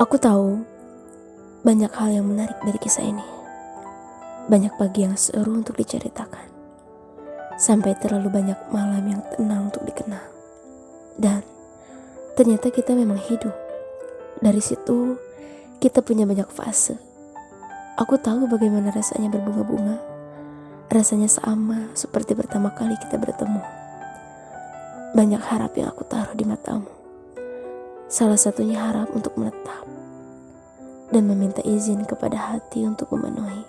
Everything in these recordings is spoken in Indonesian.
Aku tahu banyak hal yang menarik dari kisah ini. Banyak pagi yang seru untuk diceritakan. Sampai terlalu banyak malam yang tenang untuk dikenal. Dan ternyata kita memang hidup. Dari situ kita punya banyak fase. Aku tahu bagaimana rasanya berbunga-bunga. Rasanya sama seperti pertama kali kita bertemu. Banyak harap yang aku taruh di matamu. Salah satunya harap untuk menetap dan meminta izin kepada hati untuk memenuhi.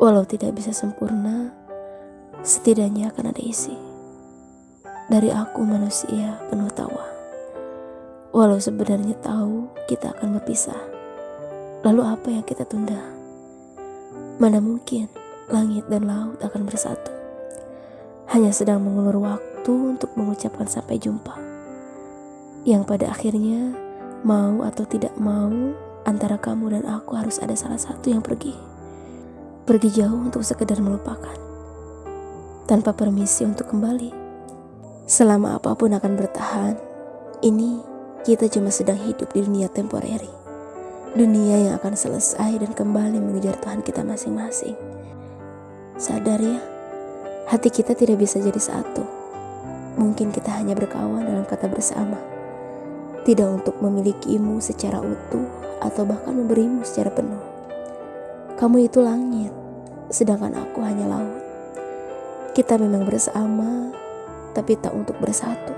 Walau tidak bisa sempurna, setidaknya akan ada isi. Dari aku manusia penuh tawa. Walau sebenarnya tahu kita akan berpisah. Lalu apa yang kita tunda? Mana mungkin langit dan laut akan bersatu. Hanya sedang mengulur waktu untuk mengucapkan sampai jumpa. Yang pada akhirnya mau atau tidak mau antara kamu dan aku harus ada salah satu yang pergi. Pergi jauh untuk sekedar melupakan. Tanpa permisi untuk kembali. Selama apa pun akan bertahan, ini kita cuma sedang hidup di dunia temporary. Dunia yang akan selesai dan kembali mengejar Tuhan kita masing-masing. Sadar ya, hati kita tidak bisa jadi satu. Mungkin kita hanya berkawan dalam kata bersama. Tidak untuk memilikimu secara utuh atau bahkan memberimu secara penuh. Kamu itu langit, sedangkan aku hanya laut. Kita memang bersama, tapi tak untuk bersatu.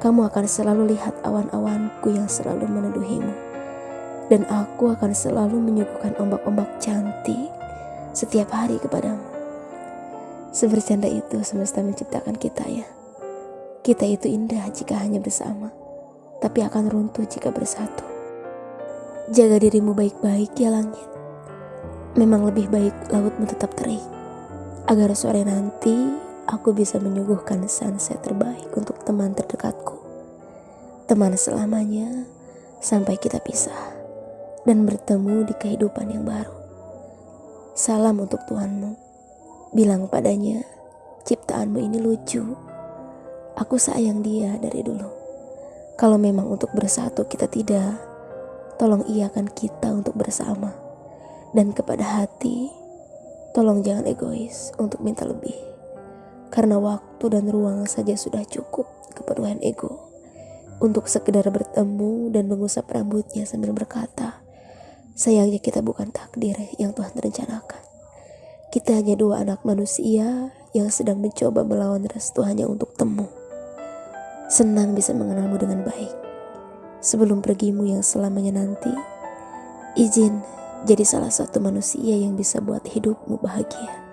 Kamu akan selalu lihat awan-awanku yang selalu meneduhimu. Dan aku akan selalu menyuguhkan ombak-ombak cantik setiap hari kepadamu. Sebercanda itu semesta menciptakan kita ya. Kita itu indah jika hanya bersama, tapi akan runtuh jika bersatu. Jaga dirimu baik-baik ya langit. Memang lebih baik lautmu tetap terik. Agar sore nanti aku bisa menyuguhkan sunset terbaik untuk teman terdekatku. Teman selamanya sampai kita pisah dan bertemu di kehidupan yang baru. Salam untuk Tuhanmu. Bilang padanya, ciptaanmu ini lucu. Aku sayang dia dari dulu. Kalau memang untuk bersatu kita tidak, tolong iakan kita untuk bersama. Dan kepada hati, tolong jangan egois untuk minta lebih. Karena waktu dan ruang saja sudah cukup keperluan ego. Untuk sekedar bertemu dan mengusap rambutnya sambil berkata, sayangnya kita bukan takdir yang Tuhan rencanakan. Kita hanya dua anak manusia yang sedang mencoba melawan restu hanya untuk temu. Senang bisa mengenalmu dengan baik sebelum pergimu yang selamanya nanti, izin jadi salah satu manusia yang bisa buat hidupmu bahagia.